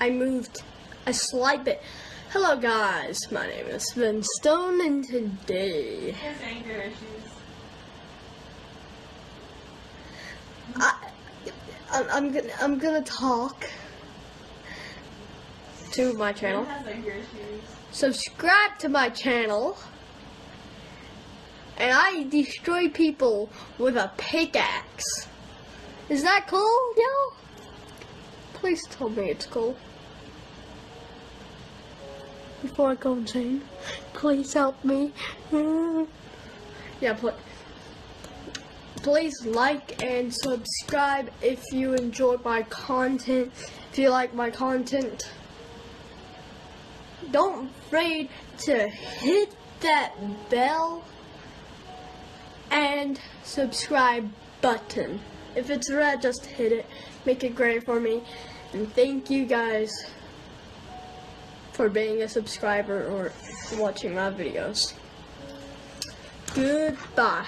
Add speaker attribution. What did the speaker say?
Speaker 1: I moved a slight bit. Hello guys, my name is Ben Stone and today
Speaker 2: His anger issues.
Speaker 1: I, I'm, I'm gonna I'm gonna talk to my channel.
Speaker 2: has anger issues.
Speaker 1: Subscribe to my channel. And I destroy people with a pickaxe. Is that cool, yo? Please tell me it's cool. Before I go insane, please help me. yeah. Please like and subscribe if you enjoy my content. If you like my content, don't afraid to hit that bell and subscribe button. If it's red, just hit it. Make it gray for me. And thank you guys for being a subscriber or watching my videos. Goodbye.